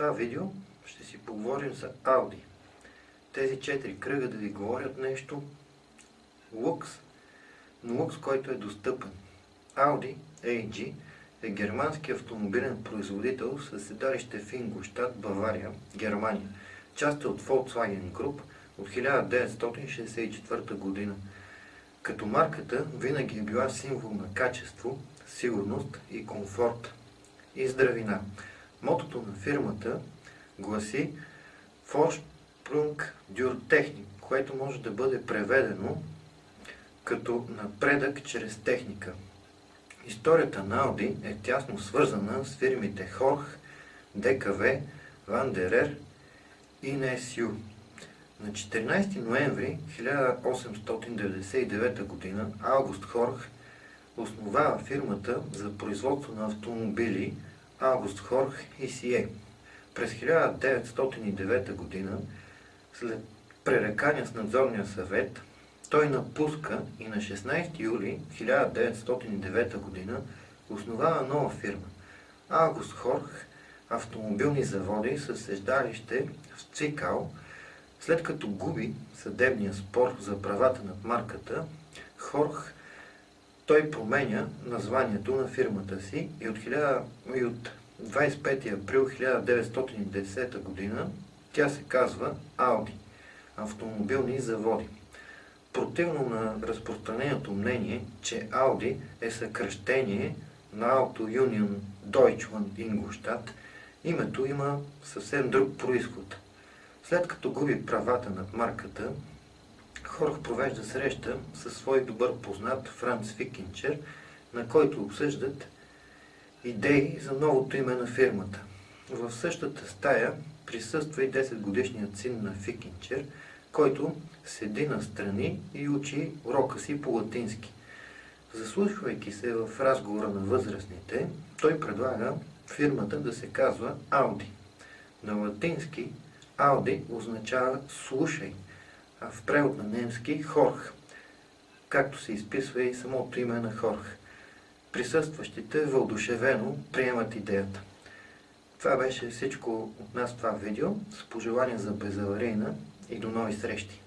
това видео ще си поговорим за Audi. Тези четири кръга да ви говорят нещо лукс, но лукс, който е достъпен. Audi AG е германски автомобилен производител със седалище в Ингolstadt, Бавария, Германия. Част е от Volkswagen Group от 1964 година. Като марката винаги е била символ на качество, сигурност и комфорт и здравина. Мотото на фирмата гласи Vorsprung durch Technik, което може да бъде преведено като напредък чрез техника. Историята на Audi е тясно свързана с фирмите Хорх, ДКВ, Вандерер и NSU. На 14 ноември 1899 г. Август Хорх основава фирмата за производство на автомобили Август Хорх и Сие. През 1909 г. след пререкания с надзорния съвет, той напуска и на 16 юли 1909 г. основава нова фирма Август Хорх автомобилни заводи със седалище в Цикал, след като губи съдебния спор за правата над марката, Хорх той променя названието на фирмата си и от, 1000, и от 25 април 1910 г. тя се казва Audi – автомобилни заводи. Противно на разпространеното мнение, че Audi е съкръщение на Auto Union Deutschland Ingolstadt, името има съвсем друг происход. След като губи правата над марката, Хорх провежда среща със свой добър познат Франц Фикинчер, на който обсъждат идеи за новото име на фирмата. В същата стая присъства и 10 годишният син на Фикинчер, който седи настрани и учи урока си по латински. Заслушвайки се в разговора на възрастните, той предлага фирмата да се казва Audi. На латински Audi означава слушай, в превод на немски Хорх, както се изписва и самото име на Хорх. Присъстващите вълдушевено приемат идеята. Това беше всичко от нас това видео. С пожелания за безаварийна и до нови срещи!